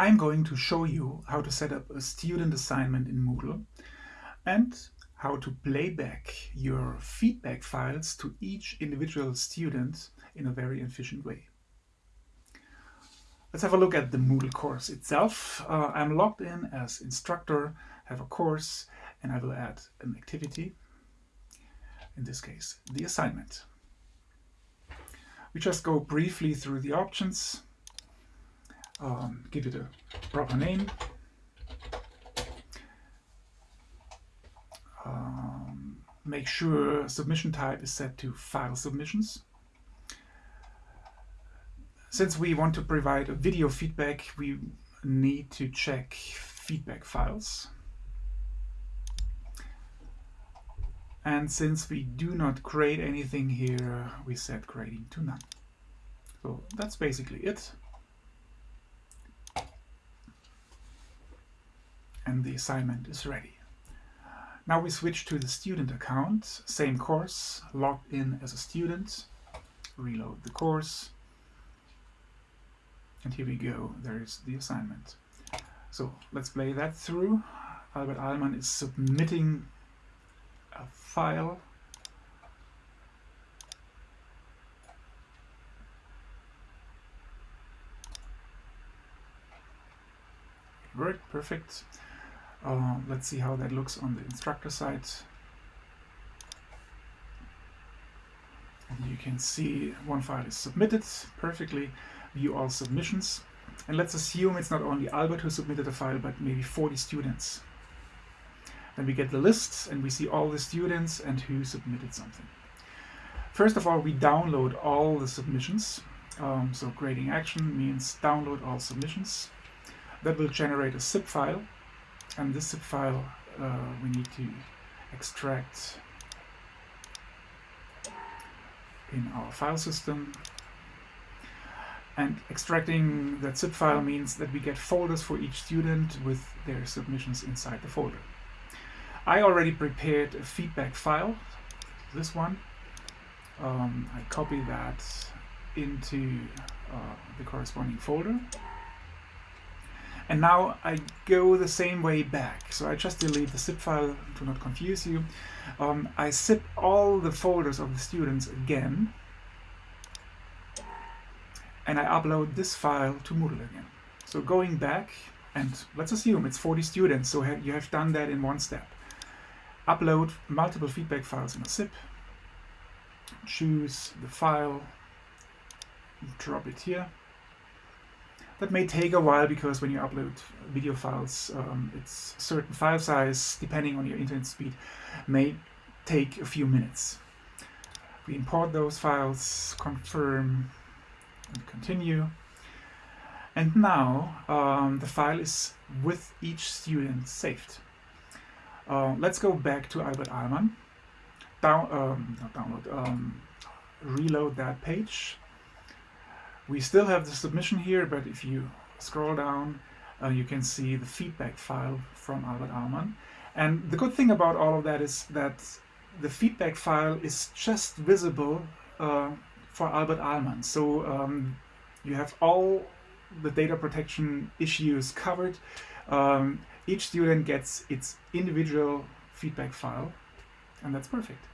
I'm going to show you how to set up a student assignment in Moodle and how to play back your feedback files to each individual student in a very efficient way. Let's have a look at the Moodle course itself. Uh, I'm logged in as instructor, have a course, and I will add an activity, in this case, the assignment. We just go briefly through the options um, give it a proper name. Um, make sure submission type is set to file submissions. Since we want to provide a video feedback, we need to check feedback files. And since we do not create anything here, we set grading to none. So that's basically it. And the assignment is ready. Now we switch to the student account, same course, logged in as a student, reload the course, and here we go, there is the assignment. So let's play that through. Albert Ahlmann is submitting a file Worked perfect. Uh, let's see how that looks on the instructor side. You can see one file is submitted perfectly. View all submissions. And let's assume it's not only Albert who submitted a file, but maybe 40 students. Then we get the list and we see all the students and who submitted something. First of all, we download all the submissions. Um, so grading action means download all submissions. That will generate a zip file and this zip file uh, we need to extract in our file system and extracting that zip file means that we get folders for each student with their submissions inside the folder. I already prepared a feedback file, this one. Um, I copy that into uh, the corresponding folder. And now I go the same way back. So I just delete the zip file to not confuse you. Um, I zip all the folders of the students again. And I upload this file to Moodle again. So going back, and let's assume it's 40 students, so you have done that in one step. Upload multiple feedback files in a zip. Choose the file, drop it here that may take a while because when you upload video files, um, it's certain file size, depending on your internet speed, may take a few minutes. We import those files, confirm, and continue. And now um, the file is with each student saved. Uh, let's go back to Albert Ahlmann. Down, um, download, um, reload that page we still have the submission here, but if you scroll down, uh, you can see the feedback file from Albert Ahlmann. And the good thing about all of that is that the feedback file is just visible uh, for Albert Ahlmann. So um, you have all the data protection issues covered. Um, each student gets its individual feedback file, and that's perfect.